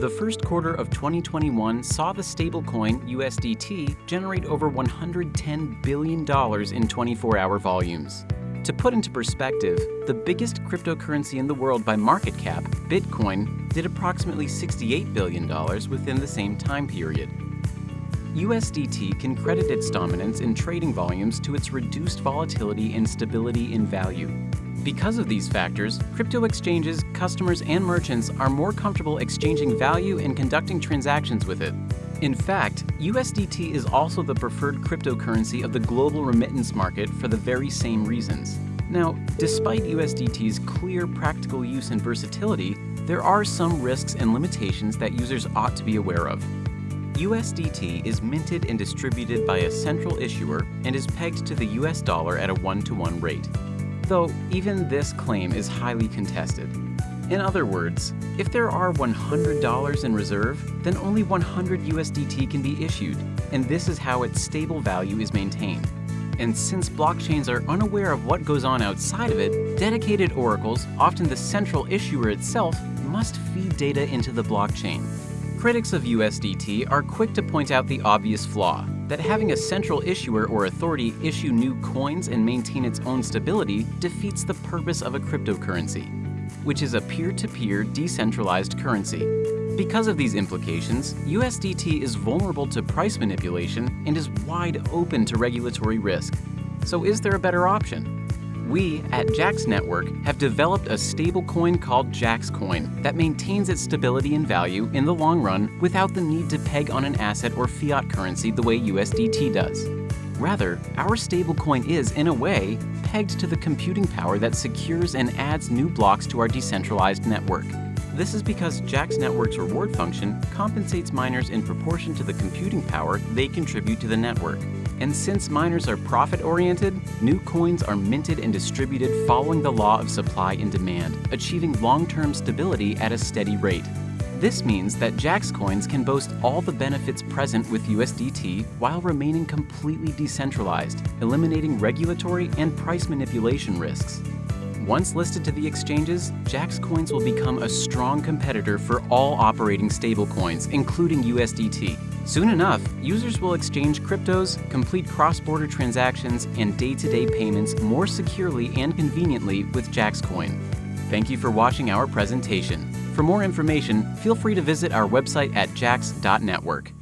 the first quarter of 2021 saw the stablecoin USDT generate over $110 billion in 24-hour volumes. To put into perspective, the biggest cryptocurrency in the world by market cap, Bitcoin, did approximately $68 billion within the same time period. USDT can credit its dominance in trading volumes to its reduced volatility and stability in value. Because of these factors, crypto exchanges, customers, and merchants are more comfortable exchanging value and conducting transactions with it. In fact, USDT is also the preferred cryptocurrency of the global remittance market for the very same reasons. Now, despite USDT's clear practical use and versatility, there are some risks and limitations that users ought to be aware of. USDT is minted and distributed by a central issuer and is pegged to the US dollar at a one-to-one -one rate. Though even this claim is highly contested. In other words, if there are $100 in reserve, then only 100 USDT can be issued, and this is how its stable value is maintained. And since blockchains are unaware of what goes on outside of it, dedicated oracles, often the central issuer itself, must feed data into the blockchain. Critics of USDT are quick to point out the obvious flaw, that having a central issuer or authority issue new coins and maintain its own stability defeats the purpose of a cryptocurrency which is a peer-to-peer -peer decentralized currency. Because of these implications, USDT is vulnerable to price manipulation and is wide open to regulatory risk. So is there a better option? We, at Jax Network, have developed a stablecoin called JaxCoin that maintains its stability and value in the long run without the need to peg on an asset or fiat currency the way USDT does. Rather, our stablecoin is, in a way, pegged to the computing power that secures and adds new blocks to our decentralized network. This is because Jax Network's reward function compensates miners in proportion to the computing power they contribute to the network. And since miners are profit-oriented, new coins are minted and distributed following the law of supply and demand, achieving long-term stability at a steady rate. This means that Jax coins can boast all the benefits present with USDT while remaining completely decentralized, eliminating regulatory and price manipulation risks. Once listed to the exchanges, Jax coins will become a strong competitor for all operating stablecoins, including USDT. Soon enough, users will exchange cryptos, complete cross-border transactions, and day-to-day -day payments more securely and conveniently with Jax Coin. Thank you for watching our presentation. For more information, feel free to visit our website at jax.network.